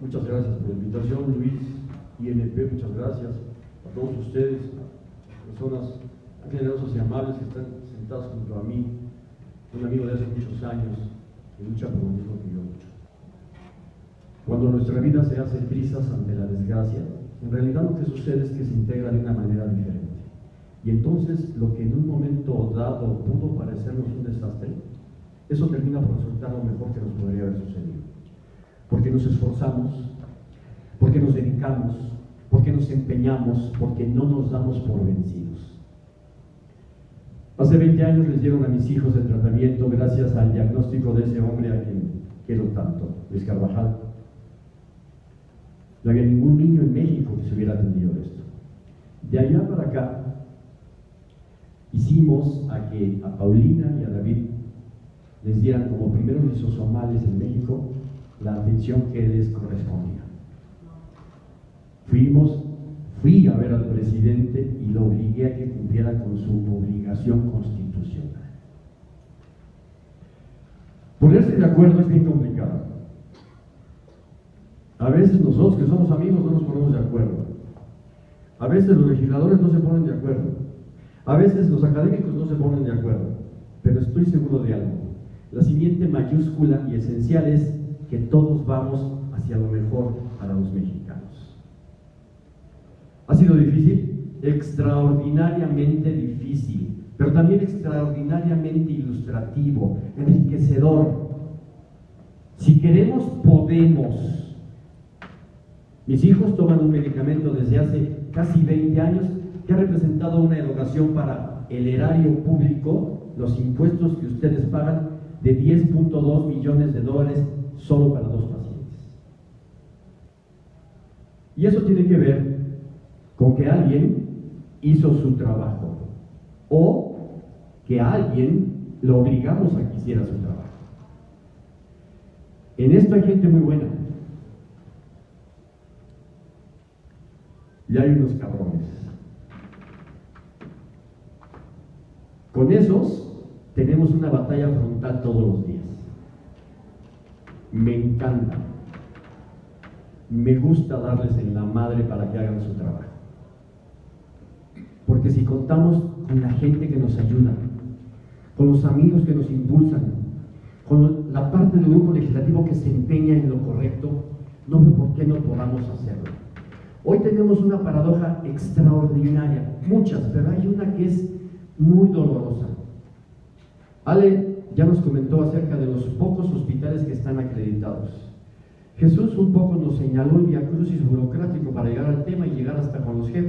Muchas gracias por la invitación, Luis, INP, muchas gracias a todos ustedes, personas generosas y amables que están sentados junto a mí, un amigo de hace muchos años que lucha por lo mismo que yo. Cuando nuestra vida se hace trizas ante la desgracia, en realidad lo que sucede es que se integra de una manera diferente. Y entonces lo que en un momento dado pudo parecernos un desastre, eso termina por resultar lo mejor que nos sucedido. Nos esforzamos, porque nos dedicamos, porque nos empeñamos, porque no nos damos por vencidos. Hace 20 años les dieron a mis hijos el tratamiento gracias al diagnóstico de ese hombre a quien quiero tanto, Luis Carvajal. No había ningún niño en México que se hubiera atendido esto. De allá para acá, hicimos a que a Paulina y a David les dieran como primeros lisosomales en México la atención que les correspondía. Fuimos, fui a ver al presidente y lo obligué a que cumpliera con su obligación constitucional. Ponerse de acuerdo es bien complicado. A veces nosotros que somos amigos no nos ponemos de acuerdo. A veces los legisladores no se ponen de acuerdo. A veces los académicos no se ponen de acuerdo. Pero estoy seguro de algo. La siguiente mayúscula y esencial es que todos vamos hacia lo mejor para los mexicanos. ¿Ha sido difícil? Extraordinariamente difícil, pero también extraordinariamente ilustrativo, enriquecedor. Si queremos, podemos. Mis hijos toman un medicamento desde hace casi 20 años que ha representado una educación para el erario público, los impuestos que ustedes pagan de 10.2 millones de dólares solo para dos pacientes. Y eso tiene que ver con que alguien hizo su trabajo o que a alguien lo obligamos a que hiciera su trabajo. En esto hay gente muy buena. Y hay unos cabrones. Con esos tenemos una batalla frontal todos los días. Me encanta. Me gusta darles en la madre para que hagan su trabajo. Porque si contamos con la gente que nos ayuda, con los amigos que nos impulsan, con la parte del grupo legislativo que se empeña en lo correcto, no veo por qué no podamos hacerlo. Hoy tenemos una paradoja extraordinaria, muchas, pero hay una que es muy dolorosa. Ale ya nos comentó acerca de los pocos hospitales que están acreditados. Jesús un poco nos señaló el viacrucis burocrático para llegar al tema y llegar hasta con los jefes.